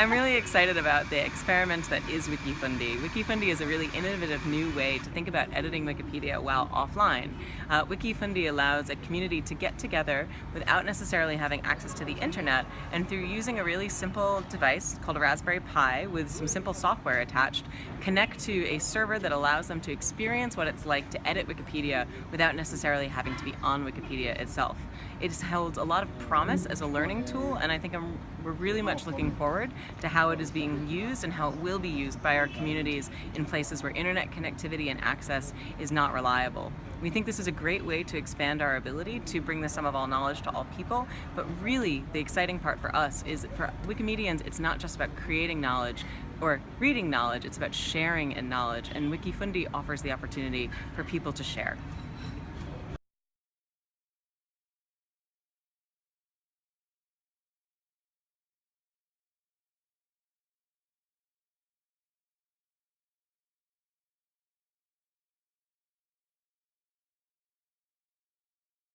I'm really excited about the experiment that is Wikifundi. Wikifundi is a really innovative new way to think about editing Wikipedia while offline. Uh, Wikifundi allows a community to get together without necessarily having access to the internet and through using a really simple device called a Raspberry Pi with some simple software attached, connect to a server that allows them to experience what it's like to edit Wikipedia without necessarily having to be on Wikipedia itself. It's held a lot of promise as a learning tool and I think I'm, we're really much looking forward to how it is being used and how it will be used by our communities in places where internet connectivity and access is not reliable. We think this is a great way to expand our ability to bring the sum of all knowledge to all people, but really the exciting part for us is for Wikimedians, it's not just about creating knowledge or reading knowledge, it's about sharing in knowledge, and Wikifundi offers the opportunity for people to share.